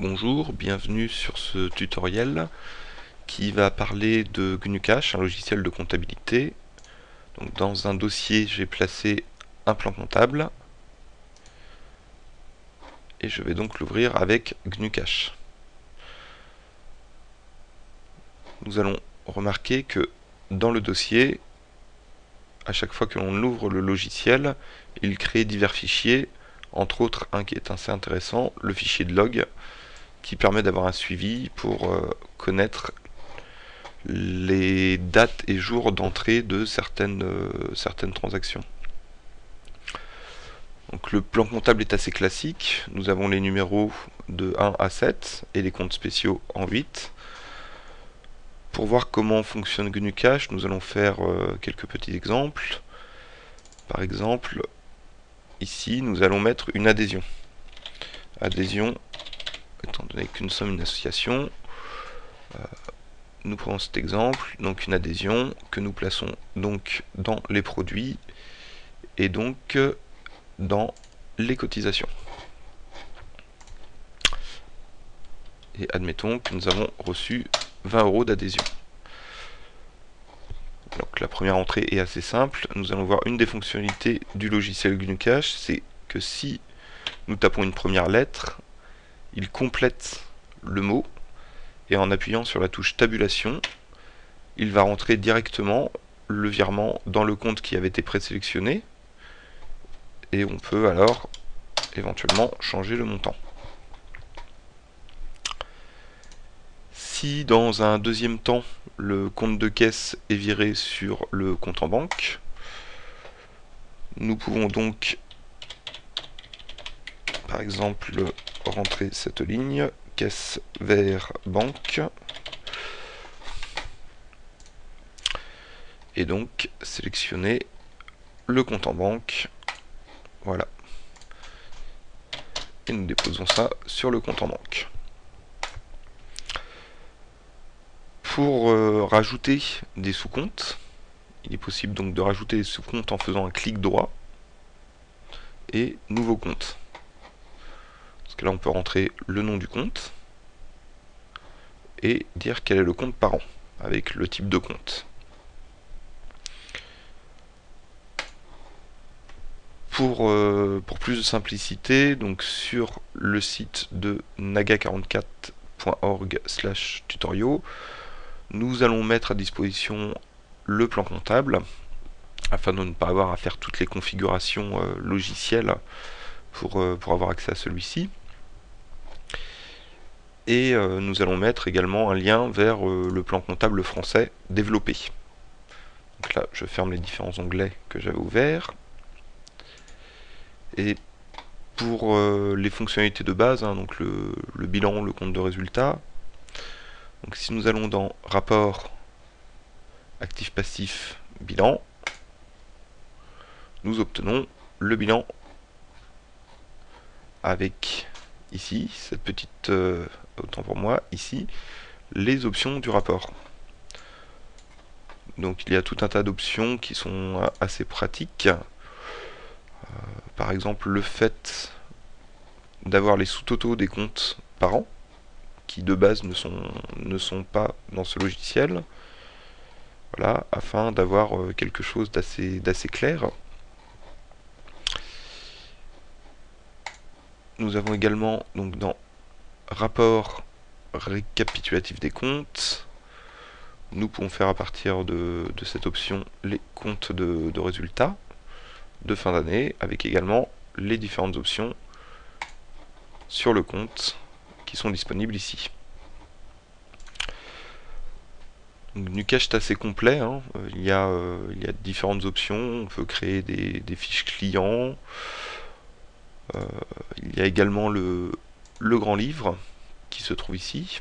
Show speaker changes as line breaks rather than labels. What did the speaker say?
Bonjour, bienvenue sur ce tutoriel qui va parler de GnuCash, un logiciel de comptabilité. Dans un dossier, j'ai placé un plan comptable et je vais donc l'ouvrir avec GnuCash. Nous allons remarquer que dans le dossier, à chaque fois que l'on ouvre le logiciel, il crée divers fichiers, entre autres un qui est assez intéressant, le fichier de log, qui permet d'avoir un suivi pour euh, connaître les dates et jours d'entrée de certaines, euh, certaines transactions. Donc le plan comptable est assez classique. Nous avons les numéros de 1 à 7 et les comptes spéciaux en 8. Pour voir comment fonctionne GnuCash, nous allons faire euh, quelques petits exemples. Par exemple, ici, nous allons mettre une adhésion. Adhésion étant donné qu'une somme, une association. Euh, nous prenons cet exemple, donc une adhésion que nous plaçons donc dans les produits et donc dans les cotisations. Et admettons que nous avons reçu 20 euros d'adhésion. Donc la première entrée est assez simple. Nous allons voir une des fonctionnalités du logiciel GnuCash, c'est que si nous tapons une première lettre, il complète le mot et en appuyant sur la touche tabulation, il va rentrer directement le virement dans le compte qui avait été présélectionné et on peut alors éventuellement changer le montant. Si dans un deuxième temps le compte de caisse est viré sur le compte en banque, nous pouvons donc par exemple rentrer cette ligne, caisse vers banque. Et donc sélectionner le compte en banque. Voilà. Et nous déposons ça sur le compte en banque. Pour euh, rajouter des sous-comptes, il est possible donc de rajouter des sous-comptes en faisant un clic droit et nouveau compte là on peut rentrer le nom du compte et dire quel est le compte parent avec le type de compte. Pour, euh, pour plus de simplicité, donc sur le site de naga44.org slash tutoriaux, nous allons mettre à disposition le plan comptable afin de ne pas avoir à faire toutes les configurations euh, logicielles euh, pour avoir accès à celui-ci et euh, nous allons mettre également un lien vers euh, le plan comptable français développé. Donc là, je ferme les différents onglets que j'avais ouverts. Et pour euh, les fonctionnalités de base, hein, donc le, bilan, le compte de résultat, donc si nous allons dans rapport actif-passif bilan, nous obtenons le bilan avec ici cette petite autant pour moi, ici, les options du rapport. Donc il y a tout un tas d'options qui sont assez pratiques. Euh, par exemple, le fait d'avoir les sous-totaux des comptes par an, qui de base ne sont, ne sont pas dans ce logiciel. Voilà, afin d'avoir euh, quelque chose d'assez clair. Nous avons également donc dans rapport récapitulatif des comptes. Nous pouvons faire à partir de, cette option les comptes de, résultats de fin d'année, avec également les différentes options sur le compte qui sont disponibles ici. Donc, Nucash est assez complet, hein. il, y a, euh, il, y a, différentes options, on peut créer des, fiches clients, euh, il y a également le, le grand livre qui se trouve ici.